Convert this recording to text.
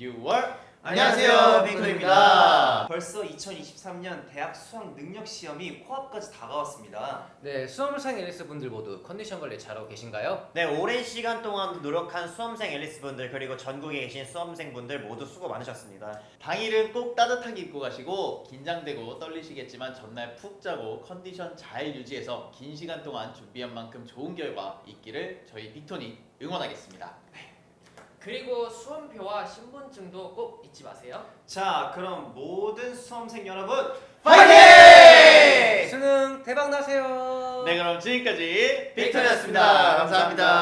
6월 안녕하세요, 빅토입니다. 벌써 2023년 대학 수학 능력 시험이 코앞까지 다가왔습니다. 네, 수험생 앨리스 분들 모두 컨디션 관리 잘하고 계신가요? 네, 오랜 시간 동안 노력한 수험생 앨리스 분들 그리고 전국에 계신 수험생 분들 모두 수고 많으셨습니다. 당일은 꼭 따뜻하게 입고 가시고 긴장되고 떨리시겠지만 전날 푹 자고 컨디션 잘 유지해서 긴 시간 동안 준비한 만큼 좋은 결과 있기를 저희 빅톤이 응원하겠습니다. 그리고 수험표와 신분증도 꼭 잊지 마세요. 자, 그럼 모든 수험생 여러분 파이팅! 수능 대박 나세요. 네 그럼 지금까지 빅톤이었습니다. 감사합니다. 파이팅!